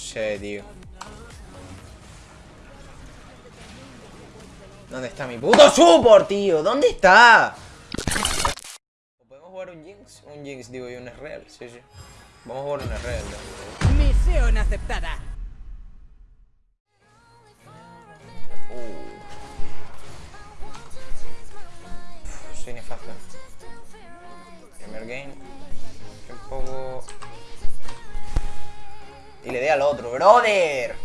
sé, tío. ¿Dónde está mi puto support, tío? ¿Dónde está? ¿Podemos jugar un Jinx? Un Jinx, digo, y un real. Sí, sí. Vamos a jugar un real. Misión aceptada. Al otro, brother.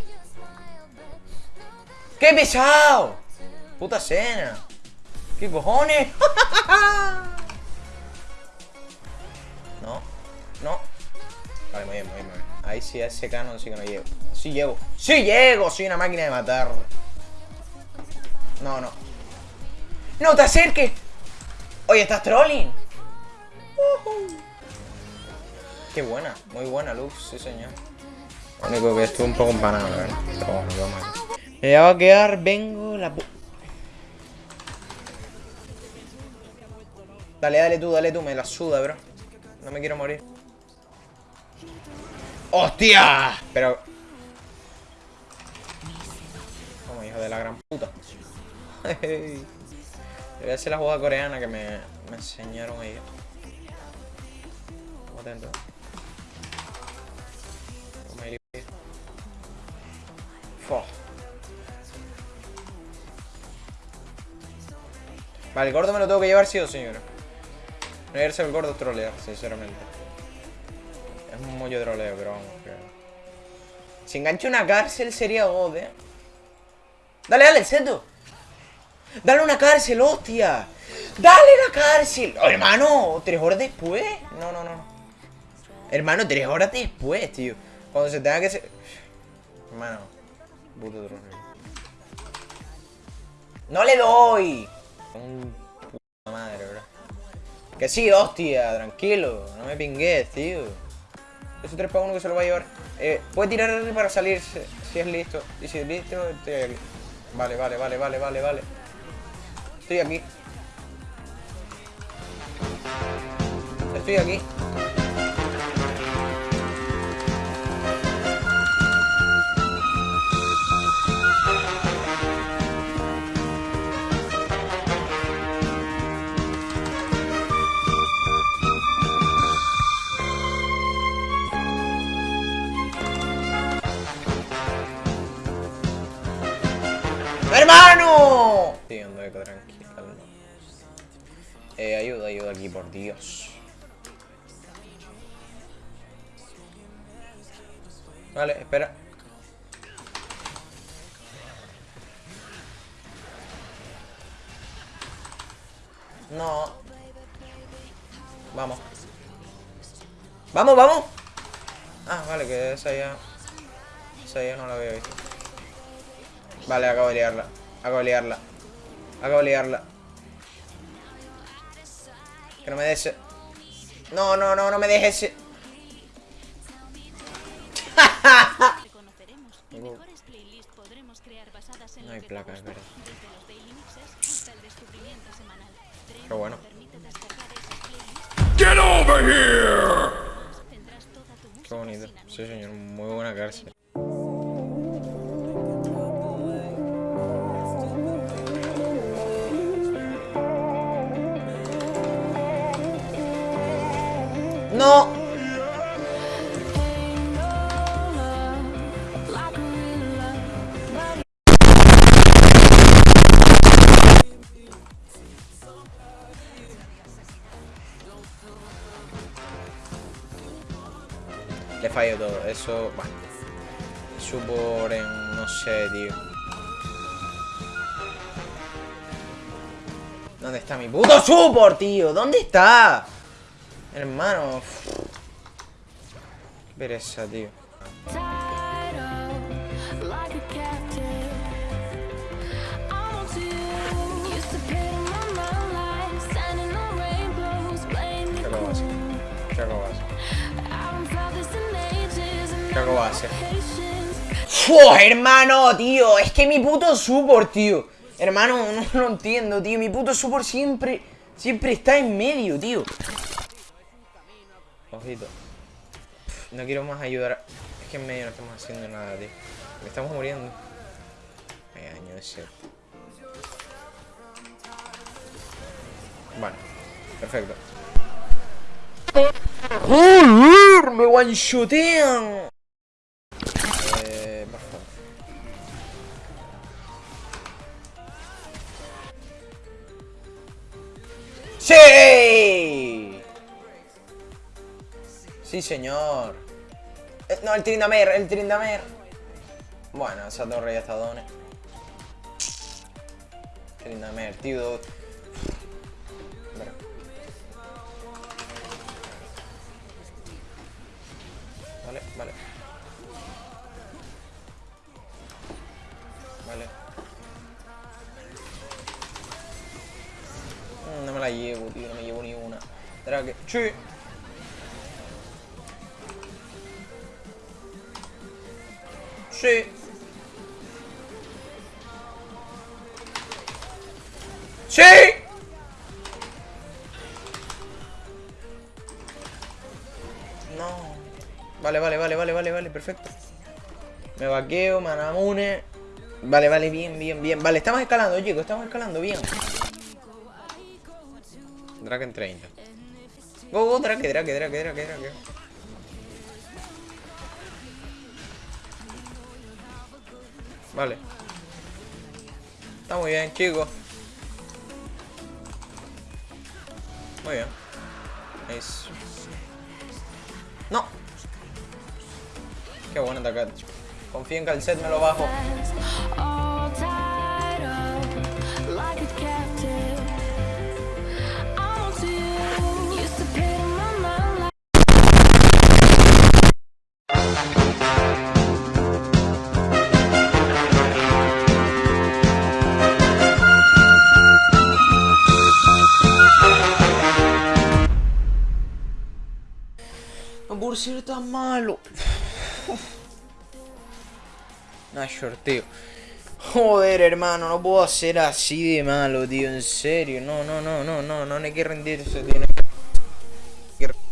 ¡Qué pesado! Puta cena. ¿Qué cojones? no, no. Vale, muy bien, muy bien, muy bien. Ahí sí, a ese canon sí que no llego. Sí llego. ¡Sí llego! Soy una máquina de matar. No, no. ¡No te acerques! Oye, ¿estás trolling? Qué buena, muy buena luz, sí señor. Lo un poco empanado, vamos ver. Me va a quedar, vengo la Dale, dale tú, dale tú, me la suda, bro. No me quiero morir. ¡Hostia! Pero... Como hijo de la gran puta. Voy a hacer la jugada coreana que me, me enseñaron ellos. Estamos atentos. Vale, el gordo me lo tengo que llevar sí o señor. No irse el gordo trolear, sinceramente. Es un mollo troleo, pero vamos. Que... Si engancho una cárcel sería God, eh. Dale, dale, el seto. Dale una cárcel, hostia. Dale la cárcel. Oh, hermano, tres horas después. No, no, no. Hermano, tres horas después, tío. Cuando se tenga que ser... Hermano. Puto troleo. ¡No le doy! Un puta madre, bro. Que sí, hostia, tranquilo. No me pingues, tío. Ese 3 para 1 que se lo va a llevar. Eh, puede tirar para salir si es listo. Y si es listo, estoy aquí. Vale, vale, vale, vale, vale, vale. Estoy aquí. Estoy aquí. Por Dios. Vale, espera. No. Vamos. ¡Vamos, vamos! Ah, vale, que esa ya... Esa ya no la había visto. Vale, acabo de liarla. Acabo de liarla. Acabo de liarla. Que no me deje. No, no, no, no me dejes ese. No hay placa, es verdad. Qué bueno. Get over here! Qué bonito. Sí, señor. Muy buena cárcel. No. Le fallo todo. Eso, bueno. En... no sé, tío. ¿Dónde está mi puto support, tío? ¿Dónde está? Hermano. Qué pereza, tío. ¿Qué de hacer? ¿Qué. ¡Fua, hermano, tío! Es que mi puto support, tío. Hermano, no lo entiendo, tío. Mi puto support siempre, siempre está en medio, tío. Ojito. No quiero más ayudar. Es aquí en medio no estamos haciendo nada, tío. Me estamos muriendo. Ay, año ese. Bueno, perfecto. ¡Joder! ¡Me one-shotean! Eh. ¡Sí! Sí, señor. Eh, no, el Trindamer, el Trindamer. Bueno, esa torre ya está done. Trindamer, tío. Vale, vale. Vale. Mm, No me la llevo, tío, no me llevo ni una. Que... ¡Sí! Sí. ¡Sí! No. Vale, vale, vale, vale, vale, vale, perfecto. Me vaqueo, manamune. Vale, vale, bien, bien, bien. Vale, estamos escalando, chicos, estamos escalando bien. Draken 30. Go, go, Drake, Drake, Drake, Drake, Drake. Vale. Está muy bien, chicos. Muy bien. Nice. No. Qué bueno atacar. Confío en que me lo bajo. Por ser tan malo. Nashor, tío. Joder, hermano, no puedo ser así de malo, tío. En serio. No, no, no, no, no, no hay que rendirse, tío. No hay que rendirse.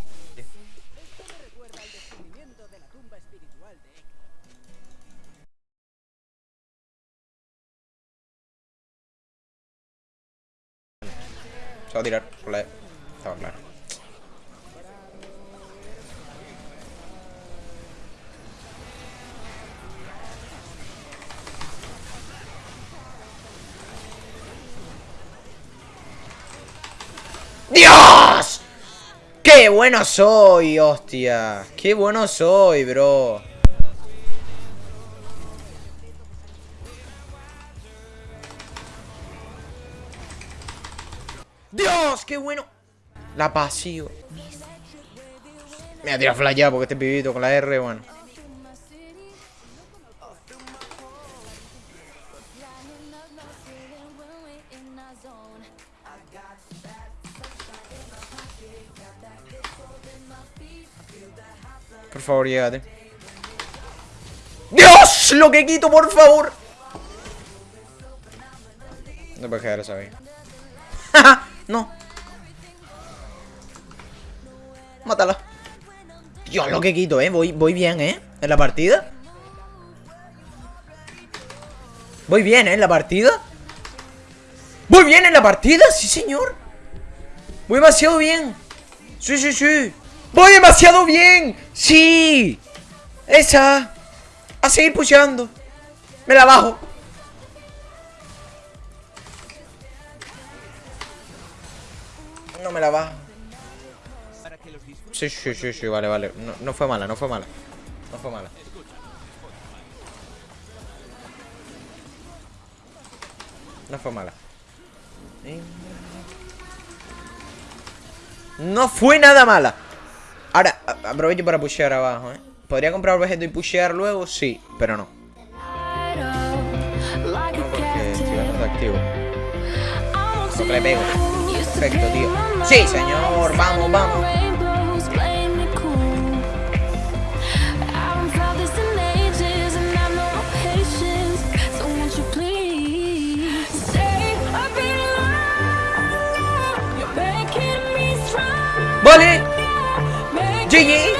Se va a tirar E. Estaba claro. ¡Dios! ¡Qué bueno soy, hostia! ¡Qué bueno soy, bro! ¡Dios! ¡Qué bueno! La pasivo. Me ha tirado flash porque este pibito con la R, bueno. Por favor, llégate. ¡Dios! ¡Lo que quito, por favor! No puedes quedar esa ahí. no. Mátala. Dios, lo que quito, eh. Voy, voy bien, eh. En la partida. Voy bien, eh. En la partida. Voy bien en la partida, sí, señor. Voy demasiado bien. Sí, sí, sí. Voy demasiado bien. Sí. Esa. A seguir pusheando. Me la bajo. No me la bajo. Sí, sí, sí, sí, vale, vale. No, no fue mala, no fue mala. No fue mala. No fue mala. No fue nada mala. Ahora, a- aprovecho para pushear abajo, ¿eh? ¿Podría comprar objeto y pushear luego? Sí, pero no. No, a porque estoy captive. bastante activo. Porque le pego. Perfecto, tío. Sí, señor. Vamos, vamos. Strong. ¡Vale!